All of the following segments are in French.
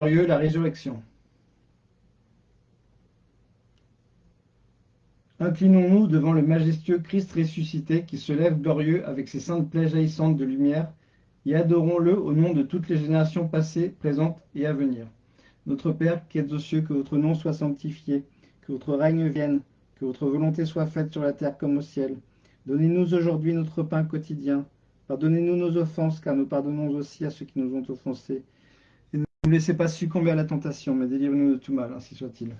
la résurrection. Inclinons-nous devant le majestueux Christ ressuscité qui se lève glorieux avec ses saintes plaies jaillissantes de lumière, et adorons-le au nom de toutes les générations passées, présentes et à venir. Notre Père qui êtes aux cieux, que votre nom soit sanctifié, que votre règne vienne, que votre volonté soit faite sur la terre comme au ciel. Donnez-nous aujourd'hui notre pain quotidien. Pardonnez-nous nos offenses, car nous pardonnons aussi à ceux qui nous ont offensés ne laissez pas succomber à la tentation, mais délivrez-nous de tout mal, ainsi soit-il.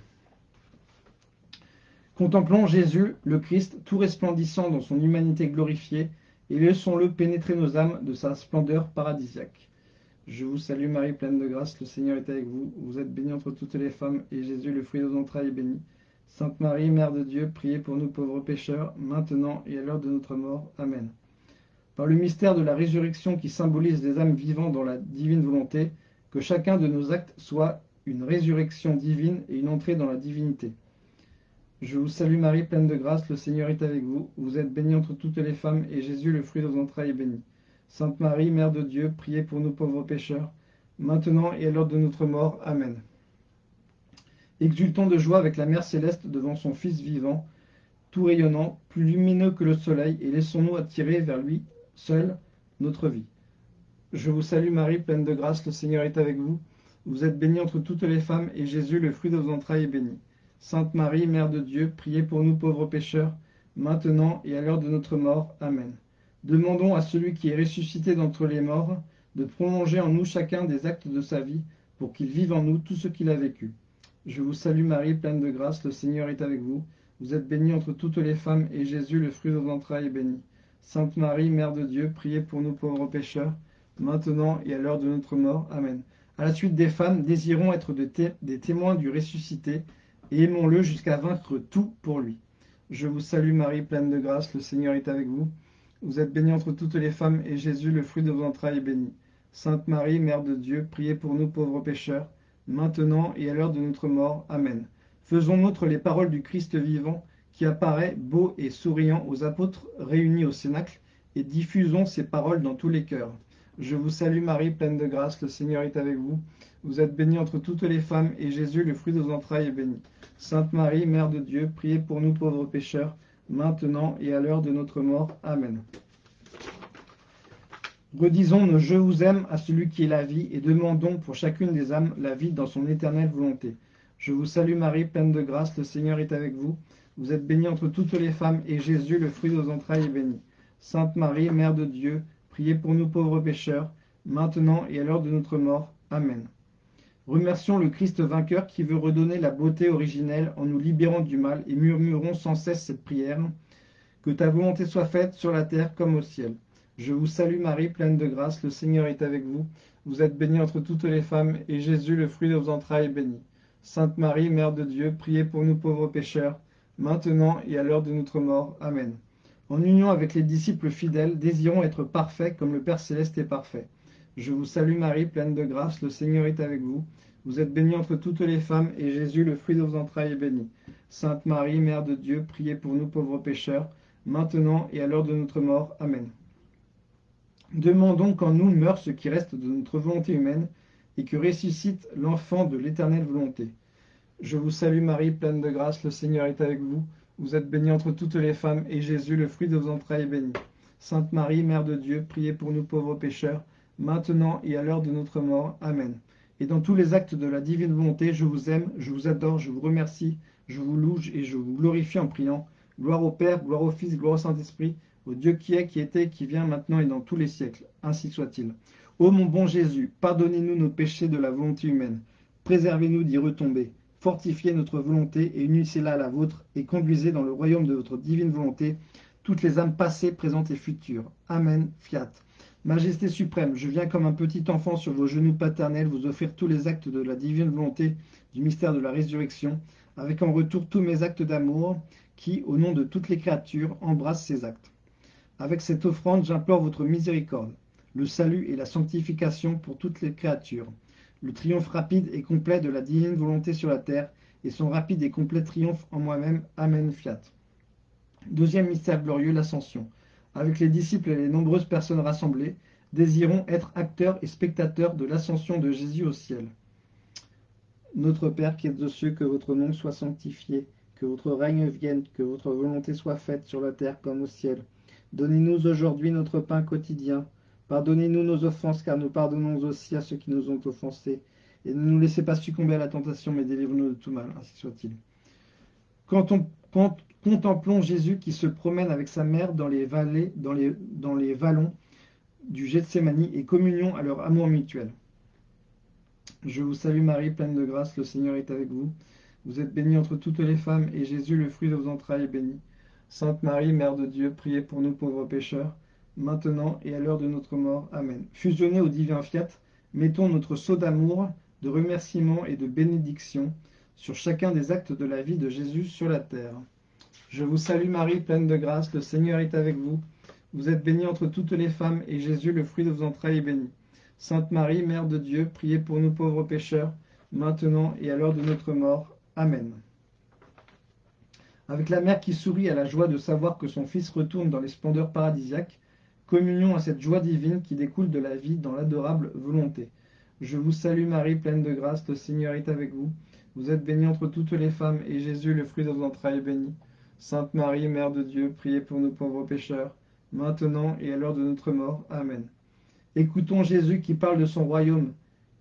Contemplons Jésus, le Christ, tout resplendissant dans son humanité glorifiée, et laissons-le pénétrer nos âmes de sa splendeur paradisiaque. Je vous salue Marie, pleine de grâce, le Seigneur est avec vous. Vous êtes bénie entre toutes les femmes, et Jésus, le fruit de vos entrailles, est béni. Sainte Marie, Mère de Dieu, priez pour nous pauvres pécheurs, maintenant et à l'heure de notre mort. Amen. Par le mystère de la résurrection qui symbolise des âmes vivant dans la divine volonté, que chacun de nos actes soit une résurrection divine et une entrée dans la divinité. Je vous salue Marie, pleine de grâce, le Seigneur est avec vous. Vous êtes bénie entre toutes les femmes, et Jésus, le fruit de vos entrailles, est béni. Sainte Marie, Mère de Dieu, priez pour nous pauvres pécheurs, maintenant et à l'heure de notre mort. Amen. Exultons de joie avec la Mère céleste devant son Fils vivant, tout rayonnant, plus lumineux que le soleil, et laissons-nous attirer vers lui seul notre vie. Je vous salue Marie, pleine de grâce, le Seigneur est avec vous. Vous êtes bénie entre toutes les femmes, et Jésus, le fruit de vos entrailles, est béni. Sainte Marie, Mère de Dieu, priez pour nous pauvres pécheurs, maintenant et à l'heure de notre mort. Amen. Demandons à celui qui est ressuscité d'entre les morts de prolonger en nous chacun des actes de sa vie, pour qu'il vive en nous tout ce qu'il a vécu. Je vous salue Marie, pleine de grâce, le Seigneur est avec vous. Vous êtes bénie entre toutes les femmes, et Jésus, le fruit de vos entrailles, est béni. Sainte Marie, Mère de Dieu, priez pour nous pauvres pécheurs, maintenant et à l'heure de notre mort. Amen. À la suite des femmes, désirons être des témoins du ressuscité, et aimons-le jusqu'à vaincre tout pour lui. Je vous salue Marie, pleine de grâce, le Seigneur est avec vous. Vous êtes bénie entre toutes les femmes, et Jésus, le fruit de vos entrailles, est béni. Sainte Marie, Mère de Dieu, priez pour nous pauvres pécheurs, maintenant et à l'heure de notre mort. Amen. Faisons nôtre les paroles du Christ vivant, qui apparaît beau et souriant aux apôtres réunis au Cénacle, et diffusons ces paroles dans tous les cœurs. Je vous salue Marie, pleine de grâce, le Seigneur est avec vous. Vous êtes bénie entre toutes les femmes, et Jésus, le fruit de vos entrailles, est béni. Sainte Marie, Mère de Dieu, priez pour nous pauvres pécheurs, maintenant et à l'heure de notre mort. Amen. Redisons nos « Je vous aime » à celui qui est la vie, et demandons pour chacune des âmes la vie dans son éternelle volonté. Je vous salue Marie, pleine de grâce, le Seigneur est avec vous. Vous êtes bénie entre toutes les femmes, et Jésus, le fruit de vos entrailles, est béni. Sainte Marie, Mère de Dieu, Priez pour nous pauvres pécheurs, maintenant et à l'heure de notre mort. Amen. Remercions le Christ vainqueur qui veut redonner la beauté originelle en nous libérant du mal et murmurons sans cesse cette prière. Que ta volonté soit faite sur la terre comme au ciel. Je vous salue Marie, pleine de grâce, le Seigneur est avec vous. Vous êtes bénie entre toutes les femmes, et Jésus, le fruit de vos entrailles, est béni. Sainte Marie, Mère de Dieu, priez pour nous pauvres pécheurs, maintenant et à l'heure de notre mort. Amen. En union avec les disciples fidèles, désirons être parfaits comme le Père Céleste est parfait. Je vous salue Marie, pleine de grâce, le Seigneur est avec vous. Vous êtes bénie entre toutes les femmes, et Jésus, le fruit de vos entrailles, est béni. Sainte Marie, Mère de Dieu, priez pour nous pauvres pécheurs, maintenant et à l'heure de notre mort. Amen. Demandons qu'en nous meure ce qui reste de notre volonté humaine, et que ressuscite l'enfant de l'éternelle volonté. Je vous salue Marie, pleine de grâce, le Seigneur est avec vous. Vous êtes bénie entre toutes les femmes, et Jésus, le fruit de vos entrailles, est béni. Sainte Marie, Mère de Dieu, priez pour nous pauvres pécheurs, maintenant et à l'heure de notre mort. Amen. Et dans tous les actes de la divine volonté, je vous aime, je vous adore, je vous remercie, je vous loue et je vous glorifie en priant. Gloire au Père, gloire au Fils, gloire au Saint-Esprit, au Dieu qui est, qui était, qui vient, maintenant et dans tous les siècles. Ainsi soit-il. Ô mon bon Jésus, pardonnez-nous nos péchés de la volonté humaine. Préservez-nous d'y retomber fortifiez notre volonté et unissez-la à la vôtre, et conduisez dans le royaume de votre divine volonté toutes les âmes passées, présentes et futures. Amen, fiat. Majesté suprême, je viens comme un petit enfant sur vos genoux paternels vous offrir tous les actes de la divine volonté du mystère de la résurrection, avec en retour tous mes actes d'amour qui, au nom de toutes les créatures, embrassent ces actes. Avec cette offrande, j'implore votre miséricorde, le salut et la sanctification pour toutes les créatures, le triomphe rapide et complet de la divine volonté sur la terre, et son rapide et complet triomphe en moi-même. Amen, fiat. Deuxième mystère glorieux, l'ascension. Avec les disciples et les nombreuses personnes rassemblées, désirons être acteurs et spectateurs de l'ascension de Jésus au ciel. Notre Père qui es aux cieux, que votre nom soit sanctifié, que votre règne vienne, que votre volonté soit faite sur la terre comme au ciel. Donnez-nous aujourd'hui notre pain quotidien. Pardonnez-nous nos offenses, car nous pardonnons aussi à ceux qui nous ont offensés. Et ne nous laissez pas succomber à la tentation, mais délivre-nous de tout mal, ainsi soit-il. Quand on, contemplons Jésus qui se promène avec sa mère dans les dans les, vallons du Gethsemane et communion à leur amour mutuel. Je vous salue Marie, pleine de grâce, le Seigneur est avec vous. Vous êtes bénie entre toutes les femmes, et Jésus, le fruit de vos entrailles, est béni. Sainte Marie, Mère de Dieu, priez pour nous pauvres pécheurs, maintenant et à l'heure de notre mort. Amen. Fusionnés au divin fiat, mettons notre sceau d'amour, de remerciement et de bénédiction sur chacun des actes de la vie de Jésus sur la terre. Je vous salue Marie, pleine de grâce, le Seigneur est avec vous. Vous êtes bénie entre toutes les femmes, et Jésus, le fruit de vos entrailles, est béni. Sainte Marie, Mère de Dieu, priez pour nous pauvres pécheurs, maintenant et à l'heure de notre mort. Amen. Avec la mère qui sourit à la joie de savoir que son fils retourne dans les splendeurs paradisiaques, communion à cette joie divine qui découle de la vie dans l'adorable volonté. Je vous salue Marie, pleine de grâce, le Seigneur est avec vous. Vous êtes bénie entre toutes les femmes, et Jésus, le fruit de vos entrailles, est béni. Sainte Marie, Mère de Dieu, priez pour nous pauvres pécheurs, maintenant et à l'heure de notre mort. Amen. Écoutons Jésus qui parle de son royaume,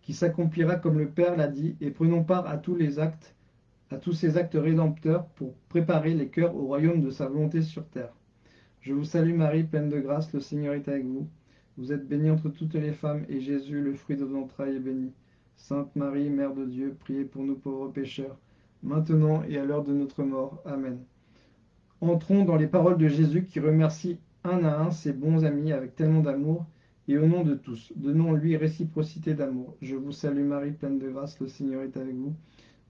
qui s'accomplira comme le Père l'a dit, et prenons part à tous les actes, à tous ces actes rédempteurs pour préparer les cœurs au royaume de sa volonté sur terre. Je vous salue Marie, pleine de grâce, le Seigneur est avec vous. Vous êtes bénie entre toutes les femmes, et Jésus, le fruit de vos entrailles, est béni. Sainte Marie, Mère de Dieu, priez pour nous pauvres pécheurs, maintenant et à l'heure de notre mort. Amen. Entrons dans les paroles de Jésus qui remercie un à un ses bons amis avec tellement d'amour et au nom de tous, donnons-lui réciprocité d'amour. Je vous salue Marie, pleine de grâce, le Seigneur est avec vous.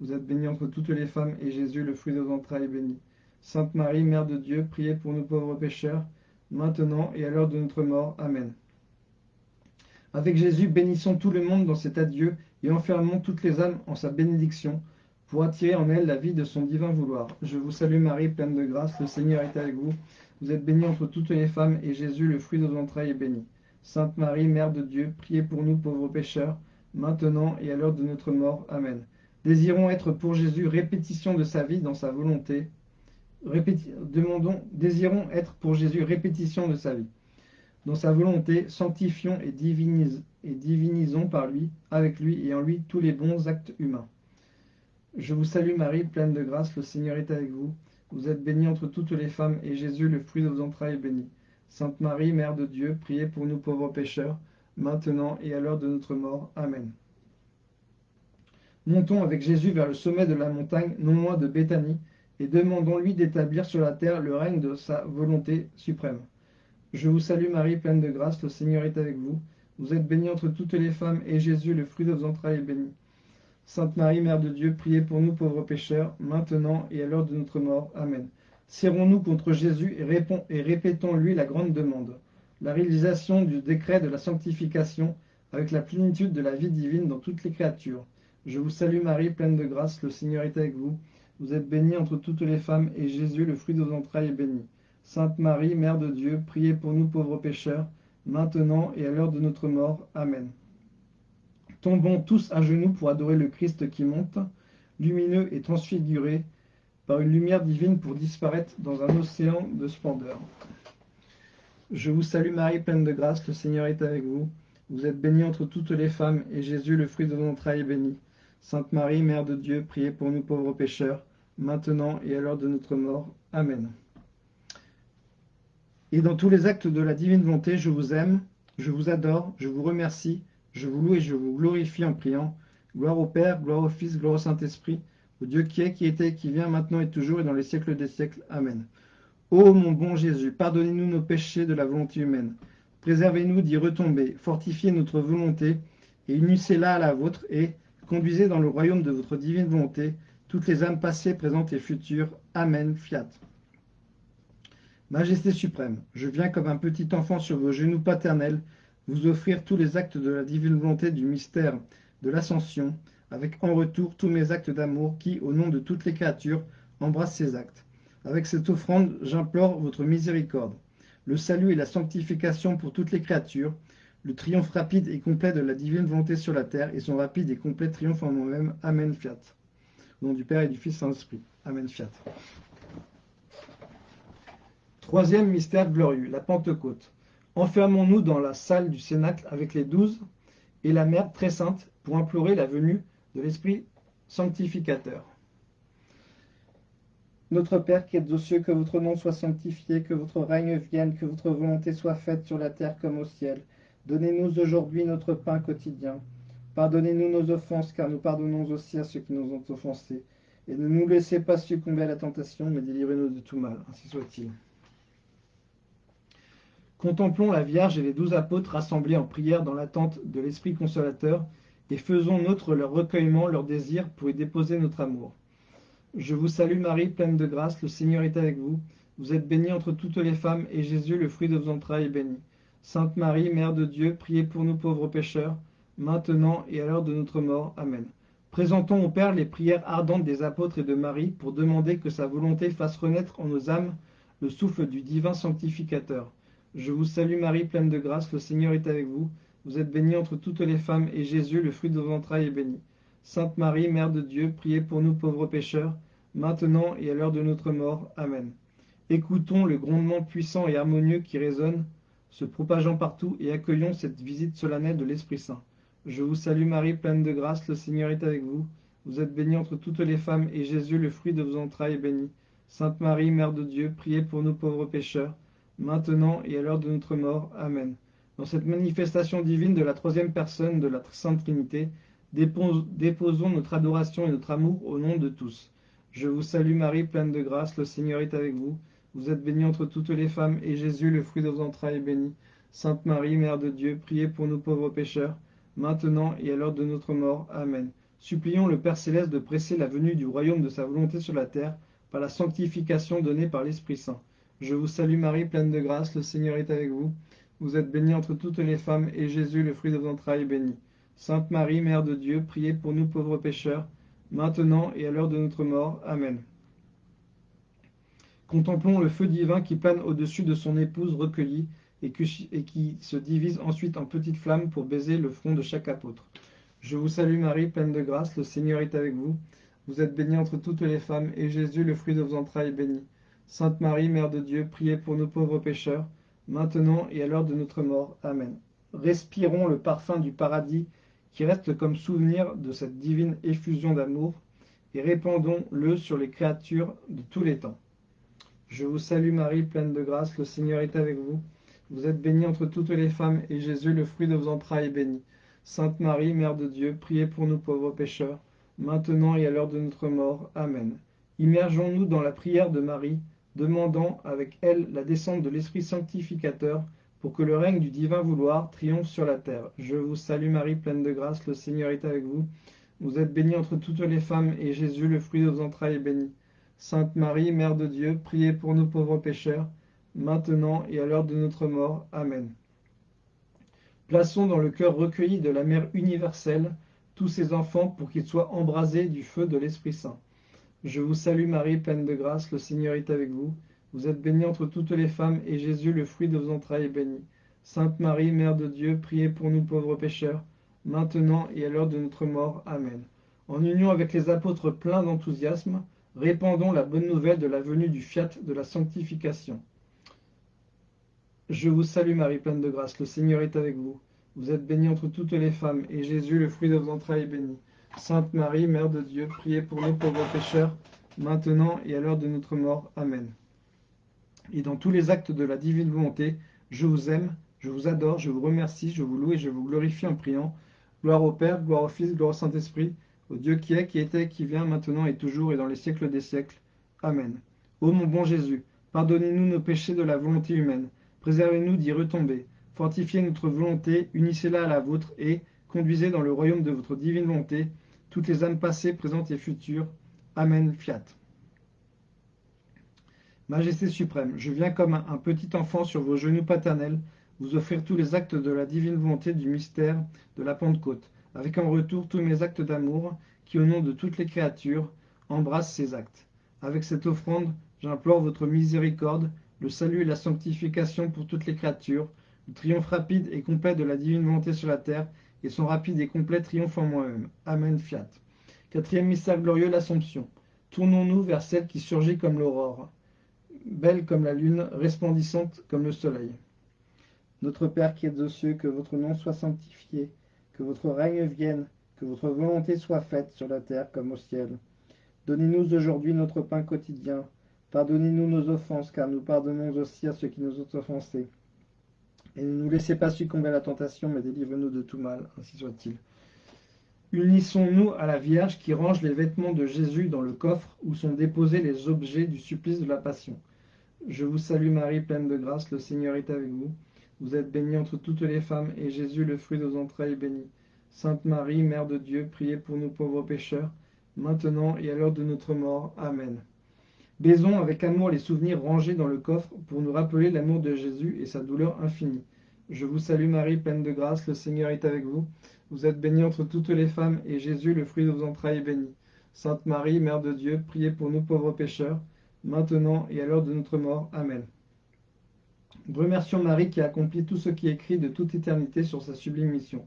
Vous êtes bénie entre toutes les femmes, et Jésus, le fruit de vos entrailles, est béni. Sainte Marie, Mère de Dieu, priez pour nous pauvres pécheurs, maintenant et à l'heure de notre mort. Amen. Avec Jésus, bénissons tout le monde dans cet adieu et enfermons toutes les âmes en sa bénédiction pour attirer en elles la vie de son divin vouloir. Je vous salue Marie, pleine de grâce, le Seigneur est avec vous. Vous êtes bénie entre toutes les femmes, et Jésus, le fruit de vos entrailles, est béni. Sainte Marie, Mère de Dieu, priez pour nous pauvres pécheurs, maintenant et à l'heure de notre mort. Amen. Désirons être pour Jésus répétition de sa vie dans sa volonté. Désirons être pour Jésus répétition de sa vie. Dans sa volonté, sanctifions et, et divinisons par lui, avec lui et en lui tous les bons actes humains. Je vous salue Marie, pleine de grâce, le Seigneur est avec vous. Vous êtes bénie entre toutes les femmes, et Jésus, le fruit de vos entrailles, est béni. Sainte Marie, Mère de Dieu, priez pour nous pauvres pécheurs, maintenant et à l'heure de notre mort. Amen. Montons avec Jésus vers le sommet de la montagne, non loin de Béthanie, et demandons-lui d'établir sur la terre le règne de sa volonté suprême. Je vous salue Marie, pleine de grâce, le Seigneur est avec vous. Vous êtes bénie entre toutes les femmes, et Jésus, le fruit de vos entrailles, est béni. Sainte Marie, Mère de Dieu, priez pour nous pauvres pécheurs, maintenant et à l'heure de notre mort. Amen. Serrons-nous contre Jésus et, répétons-lui la grande demande, la réalisation du décret de la sanctification avec la plénitude de la vie divine dans toutes les créatures. Je vous salue Marie, pleine de grâce, le Seigneur est avec vous. Vous êtes bénie entre toutes les femmes, et Jésus, le fruit de vos entrailles, est béni. Sainte Marie, Mère de Dieu, priez pour nous pauvres pécheurs, maintenant et à l'heure de notre mort. Amen. Tombons tous à genoux pour adorer le Christ qui monte, lumineux et transfiguré, par une lumière divine pour disparaître dans un océan de splendeur. Je vous salue Marie, pleine de grâce, le Seigneur est avec vous. Vous êtes bénie entre toutes les femmes, et Jésus, le fruit de vos entrailles, est béni. Sainte Marie, Mère de Dieu, priez pour nous pauvres pécheurs, maintenant et à l'heure de notre mort. Amen. Et dans tous les actes de la divine volonté, je vous aime, je vous adore, je vous remercie, je vous loue et je vous glorifie en priant. Gloire au Père, gloire au Fils, gloire au Saint-Esprit, au Dieu qui est, qui était, qui vient, maintenant et toujours, et dans les siècles des siècles. Amen. Ô mon bon Jésus, pardonnez-nous nos péchés de la volonté humaine. Préservez-nous d'y retomber, fortifiez notre volonté, et unissez-la à la vôtre, et conduisez dans le royaume de votre divine volonté toutes les âmes passées, présentes et futures. Amen. Fiat. Majesté suprême, je viens comme un petit enfant sur vos genoux paternels vous offrir tous les actes de la divine volonté du mystère de l'ascension, avec en retour tous mes actes d'amour qui, au nom de toutes les créatures, embrassent ces actes. Avec cette offrande, j'implore votre miséricorde, le salut et la sanctification pour toutes les créatures, le triomphe rapide et complet de la divine volonté sur la terre et son rapide et complet triomphe en moi-même. Amen, fiat. Nom du Père et du Fils Saint-Esprit. Amen, fiat. Troisième mystère glorieux, la Pentecôte. Enfermons-nous dans la salle du Cénacle avec les douze et la Mère très sainte pour implorer la venue de l'Esprit sanctificateur. Notre Père qui êtes aux cieux, que votre nom soit sanctifié, que votre règne vienne, que votre volonté soit faite sur la terre comme au ciel. Donnez-nous aujourd'hui notre pain quotidien. Pardonnez-nous nos offenses, car nous pardonnons aussi à ceux qui nous ont offensés. Et ne nous laissez pas succomber à la tentation, mais délivrez-nous de tout mal. Ainsi soit-il. Contemplons la Vierge et les douze apôtres rassemblés en prière dans l'attente de l'Esprit consolateur, et faisons nôtre leur recueillement, leur désir, pour y déposer notre amour. Je vous salue Marie, pleine de grâce, le Seigneur est avec vous. Vous êtes bénie entre toutes les femmes, et Jésus, le fruit de vos entrailles, est béni. Sainte Marie, Mère de Dieu, priez pour nous pauvres pécheurs, maintenant et à l'heure de notre mort. Amen. Présentons au Père les prières ardentes des apôtres et de Marie pour demander que sa volonté fasse renaître en nos âmes le souffle du divin sanctificateur. Je vous salue Marie, pleine de grâce, le Seigneur est avec vous. Vous êtes bénie entre toutes les femmes, et Jésus, le fruit de vos entrailles, est béni. Sainte Marie, Mère de Dieu, priez pour nous pauvres pécheurs, maintenant et à l'heure de notre mort. Amen. Écoutons le grondement puissant et harmonieux qui résonne, se propageant partout, et accueillons cette visite solennelle de l'Esprit Saint. Je vous salue Marie, pleine de grâce, le Seigneur est avec vous. Vous êtes bénie entre toutes les femmes, et Jésus, le fruit de vos entrailles, est béni. Sainte Marie, Mère de Dieu, priez pour nous pauvres pécheurs, maintenant et à l'heure de notre mort. Amen. Dans cette manifestation divine de la troisième personne de la Sainte Trinité, déposons notre adoration et notre amour au nom de tous. Je vous salue Marie, pleine de grâce, le Seigneur est avec vous. Vous êtes bénie entre toutes les femmes, et Jésus, le fruit de vos entrailles, est béni. Sainte Marie, Mère de Dieu, priez pour nous pauvres pécheurs, maintenant et à l'heure de notre mort. Amen. Supplions le Père céleste de presser la venue du royaume de sa volonté sur la terre par la sanctification donnée par l'Esprit Saint. Je vous salue Marie, pleine de grâce, le Seigneur est avec vous. Vous êtes bénie entre toutes les femmes, et Jésus, le fruit de vos entrailles, est béni. Sainte Marie, Mère de Dieu, priez pour nous pauvres pécheurs, maintenant et à l'heure de notre mort. Amen. Contemplons le feu divin qui plane au-dessus de son épouse recueillie et, qui se divise ensuite en petites flammes pour baiser le front de chaque apôtre. Je vous salue Marie, pleine de grâce, le Seigneur est avec vous. Vous êtes bénie entre toutes les femmes, et Jésus, le fruit de vos entrailles, est béni. Sainte Marie, Mère de Dieu, priez pour nos pauvres pécheurs, maintenant et à l'heure de notre mort. Amen. Respirons le parfum du paradis qui reste comme souvenir de cette divine effusion d'amour, et répandons-le sur les créatures de tous les temps. Je vous salue Marie, pleine de grâce, le Seigneur est avec vous. Vous êtes bénie entre toutes les femmes, et Jésus, le fruit de vos entrailles, est béni. Sainte Marie, Mère de Dieu, priez pour nous pauvres pécheurs, maintenant et à l'heure de notre mort. Amen. Immergeons-nous dans la prière de Marie, demandant avec elle la descente de l'Esprit sanctificateur pour que le règne du divin vouloir triomphe sur la terre. Je vous salue Marie, pleine de grâce, le Seigneur est avec vous. Vous êtes bénie entre toutes les femmes, et Jésus, le fruit de vos entrailles, est béni. Sainte Marie, Mère de Dieu, priez pour nous pauvres pécheurs, maintenant et à l'heure de notre mort. Amen. Plaçons dans le cœur recueilli de la Mère universelle tous ces enfants pour qu'ils soient embrasés du feu de l'Esprit Saint. Je vous salue Marie, pleine de grâce, le Seigneur est avec vous. Vous êtes bénie entre toutes les femmes, et Jésus, le fruit de vos entrailles, est béni. Sainte Marie, Mère de Dieu, priez pour nous pauvres pécheurs, maintenant et à l'heure de notre mort. Amen. En union avec les apôtres pleins d'enthousiasme, répandons la bonne nouvelle de la venue du fiat de la sanctification. Je vous salue Marie, pleine de grâce, le Seigneur est avec vous. Vous êtes bénie entre toutes les femmes, et Jésus, le fruit de vos entrailles, est béni. Sainte Marie, Mère de Dieu, priez pour nous pauvres pécheurs, maintenant et à l'heure de notre mort. Amen. Et dans tous les actes de la divine volonté, je vous aime, je vous adore, je vous remercie, je vous loue et je vous glorifie en priant. Gloire au Père, gloire au Fils, gloire au Saint-Esprit, au Dieu qui est, qui était, qui vient, maintenant et toujours et dans les siècles des siècles. Amen. Ô mon bon Jésus, pardonnez-nous nos péchés de la volonté humaine, préservez-nous d'y retomber, fortifiez notre volonté, unissez-la à la vôtre et, conduisez dans le royaume de votre divine volonté toutes les âmes passées, présentes et futures. Amen. Fiat. Majesté suprême, je viens comme un petit enfant sur vos genoux paternels vous offrir tous les actes de la divine volonté du mystère de la Pentecôte, avec en retour tous mes actes d'amour qui, au nom de toutes les créatures, embrassent ces actes. Avec cette offrande, j'implore votre miséricorde, le salut et la sanctification pour toutes les créatures, le triomphe rapide et complet de la divine volonté sur la terre, et son rapide et complet triomphe en moi-même. Amen, fiat. Quatrième mystère glorieux, l'Assomption. Tournons-nous vers celle qui surgit comme l'aurore, belle comme la lune, resplendissante comme le soleil. Notre Père qui êtes aux cieux, que votre nom soit sanctifié, que votre règne vienne, que votre volonté soit faite sur la terre comme au ciel. Donnez-nous aujourd'hui notre pain quotidien. Pardonnez-nous nos offenses, car nous pardonnons aussi à ceux qui nous ont offensés. Et ne nous laissez pas succomber à la tentation, mais délivre-nous de tout mal, ainsi soit-il. Unissons-nous à la Vierge qui range les vêtements de Jésus dans le coffre où sont déposés les objets du supplice de la Passion. Je vous salue Marie, pleine de grâce, le Seigneur est avec vous. Vous êtes bénie entre toutes les femmes, et Jésus, le fruit de vos entrailles, est béni. Sainte Marie, Mère de Dieu, priez pour nous pauvres pécheurs, maintenant et à l'heure de notre mort. Amen. Baisons avec amour les souvenirs rangés dans le coffre pour nous rappeler l'amour de Jésus et sa douleur infinie. Je vous salue Marie, pleine de grâce, le Seigneur est avec vous. Vous êtes bénie entre toutes les femmes, et Jésus, le fruit de vos entrailles, est béni. Sainte Marie, Mère de Dieu, priez pour nous pauvres pécheurs, maintenant et à l'heure de notre mort. Amen. Remercions Marie qui a accompli tout ce qui est écrit de toute éternité sur sa sublime mission.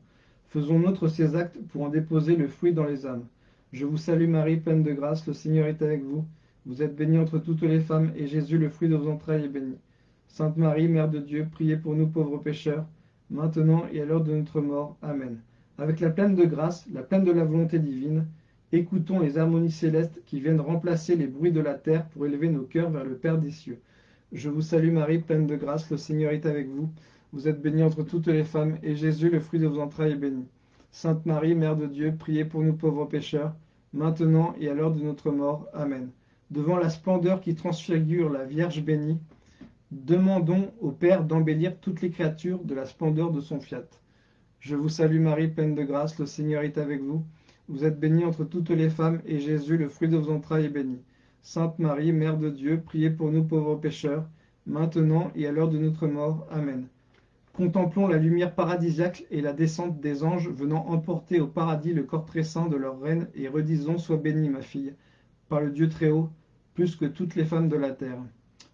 Faisons nôtre ces actes pour en déposer le fruit dans les âmes. Je vous salue Marie, pleine de grâce, le Seigneur est avec vous. Vous êtes bénie entre toutes les femmes, et Jésus, le fruit de vos entrailles, est béni. Sainte Marie, Mère de Dieu, priez pour nous pauvres pécheurs, maintenant et à l'heure de notre mort. Amen. Avec la pleine de grâce, la pleine de la volonté divine, écoutons les harmonies célestes qui viennent remplacer les bruits de la terre pour élever nos cœurs vers le Père des cieux. Je vous salue Marie, pleine de grâce, le Seigneur est avec vous. Vous êtes bénie entre toutes les femmes, et Jésus, le fruit de vos entrailles, est béni. Sainte Marie, Mère de Dieu, priez pour nous pauvres pécheurs, maintenant et à l'heure de notre mort. Amen. Devant la splendeur qui transfigure la Vierge bénie, demandons au Père d'embellir toutes les créatures de la splendeur de son fiat. Je vous salue Marie, pleine de grâce, le Seigneur est avec vous. Vous êtes bénie entre toutes les femmes, et Jésus, le fruit de vos entrailles, est béni. Sainte Marie, Mère de Dieu, priez pour nous pauvres pécheurs, maintenant et à l'heure de notre mort. Amen. Contemplons la lumière paradisiaque et la descente des anges venant emporter au paradis le corps très saint de leur reine, et redisons Sois bénie, ma fille, par le Dieu très haut, que toutes les femmes de la terre.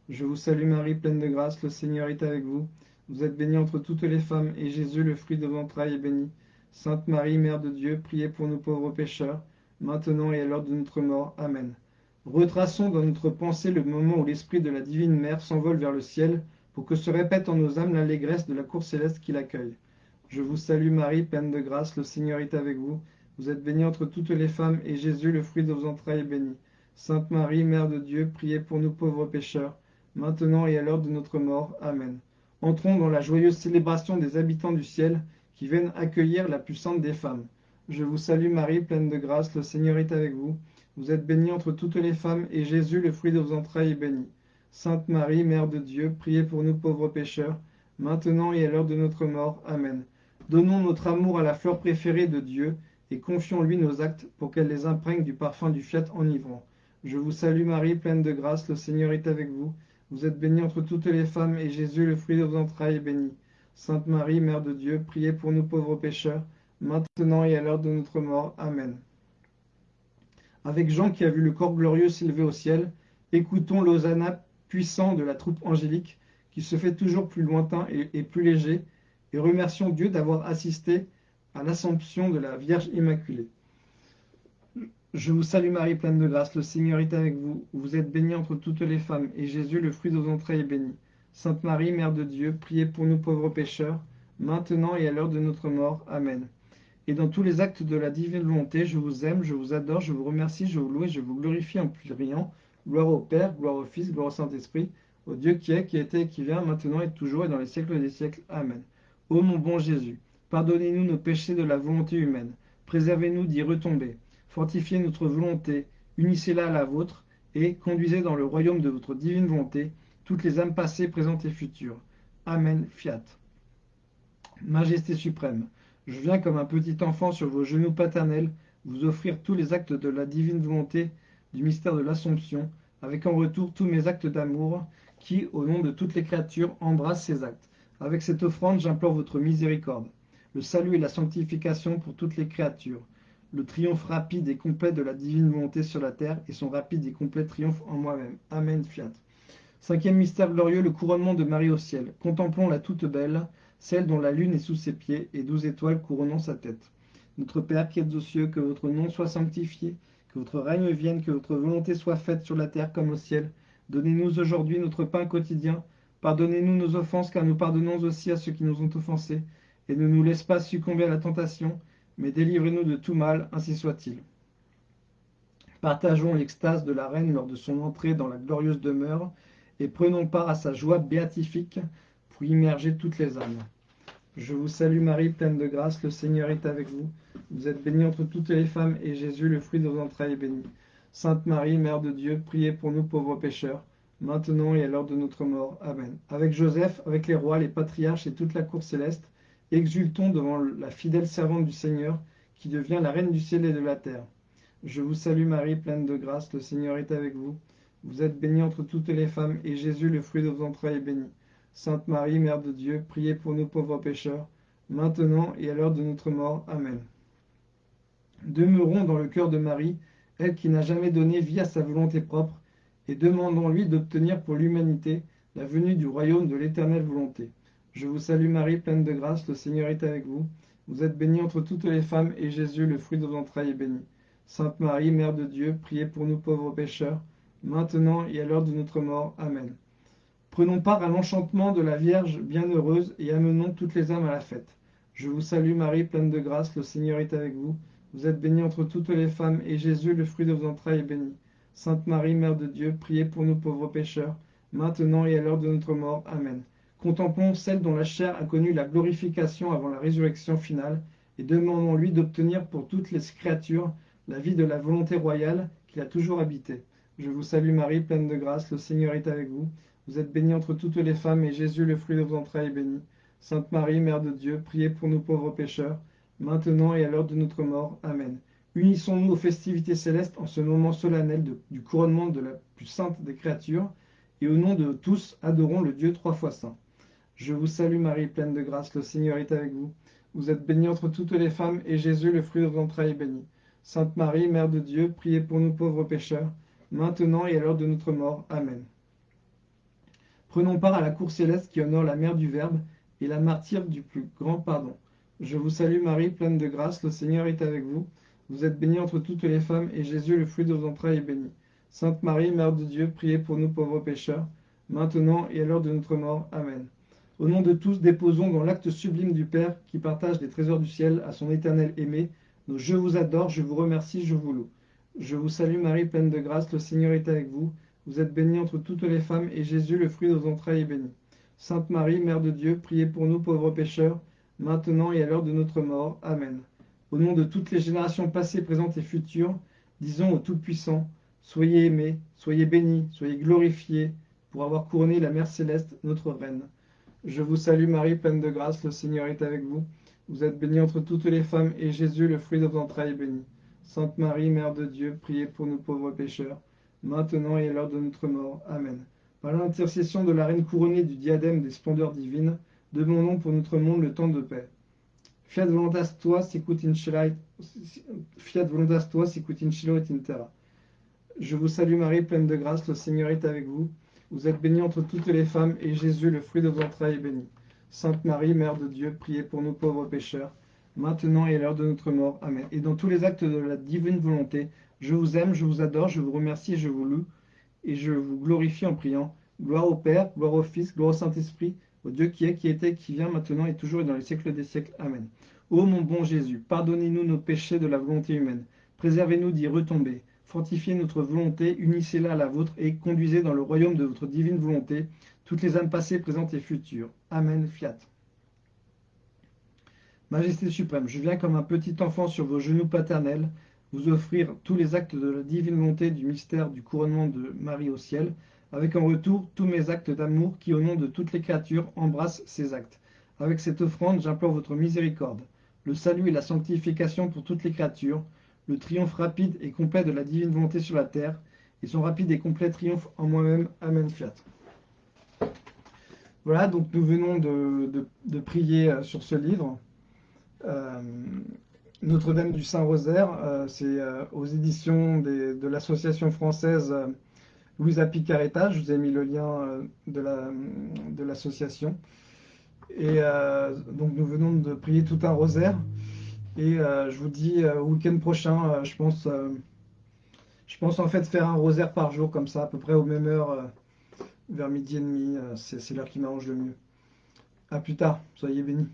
Je vous salue Marie, pleine de grâce, le Seigneur est avec vous. Vous êtes bénie entre toutes les femmes, et Jésus, le fruit de vos entrailles, est béni. Sainte Marie, Mère de Dieu, priez pour nous pauvres pécheurs, maintenant et à l'heure de notre mort. Amen. Retraçons dans notre pensée le moment où l'esprit de la divine mère s'envole vers le ciel pour que se répète en nos âmes l'allégresse de la cour céleste qui l'accueille. Je vous salue Marie, pleine de grâce, le Seigneur est avec vous. Vous êtes bénie entre toutes les femmes, et Jésus, le fruit de vos entrailles, est béni. Sainte Marie, Mère de Dieu, priez pour nous pauvres pécheurs, maintenant et à l'heure de notre mort. Amen. Entrons dans la joyeuse célébration des habitants du ciel qui viennent accueillir la puissante des femmes. Je vous salue Marie, pleine de grâce, le Seigneur est avec vous. Vous êtes bénie entre toutes les femmes, et Jésus, le fruit de vos entrailles, est béni. Sainte Marie, Mère de Dieu, priez pour nous pauvres pécheurs, maintenant et à l'heure de notre mort. Amen. Donnons notre amour à la fleur préférée de Dieu, et confions-lui nos actes pour qu'elle les imprègne du parfum du fiat enivrant. Je vous salue Marie, pleine de grâce, le Seigneur est avec vous. Vous êtes bénie entre toutes les femmes, et Jésus, le fruit de vos entrailles, est béni. Sainte Marie, Mère de Dieu, priez pour nous pauvres pécheurs, maintenant et à l'heure de notre mort. Amen. Avec Jean qui a vu le corps glorieux s'élever au ciel, écoutons l'Hosanna puissant de la troupe angélique qui se fait toujours plus lointain et, plus léger, et remercions Dieu d'avoir assisté à l'assomption de la Vierge Immaculée. Je vous salue Marie, pleine de grâce, le Seigneur est avec vous. Vous êtes bénie entre toutes les femmes, et Jésus, le fruit de vos entrailles, est béni. Sainte Marie, Mère de Dieu, priez pour nous pauvres pécheurs, maintenant et à l'heure de notre mort. Amen. Et dans tous les actes de la divine volonté, je vous aime, je vous adore, je vous remercie, je vous loue et je vous glorifie en pluriant. Gloire au Père, gloire au Fils, gloire au Saint-Esprit, au Dieu qui est, qui était et qui vient, maintenant et toujours et dans les siècles des siècles. Amen. Ô mon bon Jésus, pardonnez-nous nos péchés de la volonté humaine, préservez-nous d'y retomber, fortifiez notre volonté, unissez-la à la vôtre, et conduisez dans le royaume de votre divine volonté toutes les âmes passées, présentes et futures. Amen. Fiat. Majesté suprême, je viens comme un petit enfant sur vos genoux paternels vous offrir tous les actes de la divine volonté du mystère de l'Assomption, avec en retour tous mes actes d'amour qui, au nom de toutes les créatures, embrassent ces actes. Avec cette offrande, j'implore votre miséricorde, le salut et la sanctification pour toutes les créatures, le triomphe rapide et complet de la divine volonté sur la terre et son rapide et complet triomphe en moi-même. Amen. Fiat. Cinquième mystère glorieux, le couronnement de Marie au ciel. Contemplons la toute belle, celle dont la lune est sous ses pieds et douze étoiles couronnant sa tête. Notre Père qui êtes aux cieux, que votre nom soit sanctifié, que votre règne vienne, que votre volonté soit faite sur la terre comme au ciel. Donnez-nous aujourd'hui notre pain quotidien. Pardonnez-nous nos offenses, car nous pardonnons aussi à ceux qui nous ont offensés. Et ne nous laisse pas succomber à la tentation, mais délivrez-nous de tout mal, ainsi soit-il. Partageons l'extase de la reine lors de son entrée dans la glorieuse demeure, et prenons part à sa joie béatifique pour immerger toutes les âmes. Je vous salue Marie, pleine de grâce, le Seigneur est avec vous. Vous êtes bénie entre toutes les femmes, et Jésus, le fruit de vos entrailles, est béni. Sainte Marie, Mère de Dieu, priez pour nous pauvres pécheurs, maintenant et à l'heure de notre mort. Amen. Avec Joseph, avec les rois, les patriarches et toute la cour céleste, exultons devant la fidèle servante du Seigneur, qui devient la reine du ciel et de la terre. Je vous salue Marie, pleine de grâce, le Seigneur est avec vous. Vous êtes bénie entre toutes les femmes, et Jésus, le fruit de vos entrailles, est béni. Sainte Marie, Mère de Dieu, priez pour nous pauvres pécheurs, maintenant et à l'heure de notre mort. Amen. Demeurons dans le cœur de Marie, elle qui n'a jamais donné vie à sa volonté propre, et demandons-lui d'obtenir pour l'humanité la venue du royaume de l'éternelle volonté. Je vous salue Marie, pleine de grâce, le Seigneur est avec vous. Vous êtes bénie entre toutes les femmes, et Jésus, le fruit de vos entrailles, est béni. Sainte Marie, Mère de Dieu, priez pour nous pauvres pécheurs, maintenant et à l'heure de notre mort. Amen. Prenons part à l'enchantement de la Vierge bienheureuse et amenons toutes les âmes à la fête. Je vous salue Marie, pleine de grâce, le Seigneur est avec vous. Vous êtes bénie entre toutes les femmes, et Jésus, le fruit de vos entrailles, est béni. Sainte Marie, Mère de Dieu, priez pour nous pauvres pécheurs, maintenant et à l'heure de notre mort. Amen. Contemplons celle dont la chair a connu la glorification avant la résurrection finale, et demandons-lui d'obtenir pour toutes les créatures la vie de la volonté royale qu'il a toujours habité. Je vous salue Marie, pleine de grâce, le Seigneur est avec vous. Vous êtes bénie entre toutes les femmes, et Jésus, le fruit de vos entrailles, est béni. Sainte Marie, Mère de Dieu, priez pour nous pauvres pécheurs, maintenant et à l'heure de notre mort. Amen. Unissons-nous aux festivités célestes en ce moment solennel du couronnement de la plus sainte des créatures, et au nom de tous, adorons le Dieu trois fois saint. Je vous salue Marie, pleine de grâce, le Seigneur est avec vous. Vous êtes bénie entre toutes les femmes, et Jésus, le fruit de vos entrailles, est béni. Sainte Marie, Mère de Dieu, priez pour nous pauvres pécheurs, maintenant et à l'heure de notre mort. Amen. Prenons part à la cour céleste qui honore la Mère du Verbe et la martyre du plus grand pardon. Je vous salue Marie, pleine de grâce, le Seigneur est avec vous. Vous êtes bénie entre toutes les femmes, et Jésus, le fruit de vos entrailles, est béni. Sainte Marie, Mère de Dieu, priez pour nous pauvres pécheurs, maintenant et à l'heure de notre mort. Amen. Au nom de tous, déposons dans l'acte sublime du Père, qui partage les trésors du ciel à son éternel aimé, je vous adore, je vous remercie, je vous loue. Je vous salue Marie, pleine de grâce, le Seigneur est avec vous. Vous êtes bénie entre toutes les femmes, et Jésus, le fruit de vos entrailles, est béni. Sainte Marie, Mère de Dieu, priez pour nous pauvres pécheurs, maintenant et à l'heure de notre mort. Amen. Au nom de toutes les générations passées, présentes et futures, disons au Tout-Puissant, soyez aimés, soyez bénis, soyez glorifiés, pour avoir couronné la Mère Céleste, notre Reine. Je vous salue Marie, pleine de grâce, le Seigneur est avec vous. Vous êtes bénie entre toutes les femmes, et Jésus, le fruit de vos entrailles, est béni. Sainte Marie, Mère de Dieu, priez pour nous pauvres pécheurs, maintenant et à l'heure de notre mort. Amen. Par l'intercession de la Reine couronnée du diadème des splendeurs divines, demandons pour notre monde le temps de paix. Fiat voluntas tua sicut in Fiat tua sicut in et in terra. Je vous salue Marie, pleine de grâce, le Seigneur est avec vous. Vous êtes bénie entre toutes les femmes, et Jésus, le fruit de vos entrailles, est béni. Sainte Marie, Mère de Dieu, priez pour nous pauvres pécheurs, maintenant et à l'heure de notre mort. Amen. Et dans tous les actes de la divine volonté, je vous aime, je vous adore, je vous remercie je vous loue, et je vous glorifie en priant. Gloire au Père, gloire au Fils, gloire au Saint-Esprit, au Dieu qui est, qui était, qui vient, maintenant et toujours et dans les siècles des siècles. Amen. Ô mon bon Jésus, pardonnez-nous nos péchés de la volonté humaine, préservez-nous d'y retomber, fortifiez notre volonté, unissez-la à la vôtre et conduisez dans le royaume de votre divine volonté toutes les âmes passées, présentes et futures. Amen, fiat. Majesté suprême, je viens comme un petit enfant sur vos genoux paternels, vous offrir tous les actes de la divine volonté du mystère du couronnement de Marie au ciel, avec en retour tous mes actes d'amour qui, au nom de toutes les créatures, embrassent ces actes. Avec cette offrande, j'implore votre miséricorde, le salut et la sanctification pour toutes les créatures, le triomphe rapide et complet de la divine volonté sur la terre, et son rapide et complet triomphe en moi-même. Amen, fiat. Voilà, donc nous venons de, prier euh, sur ce livre. Euh, Notre-Dame du Saint-Rosaire, euh, c'est aux éditions de l'association française Louisa Picaretta. Je vous ai mis le lien de l'association. Et donc nous venons de prier tout un rosaire. Et je vous dis au week-end prochain, je pense, je pense en fait faire un rosaire par jour comme ça, à peu près aux mêmes heures, vers midi et demi. c'est l'heure qui m'arrange le mieux. A plus tard, soyez bénis.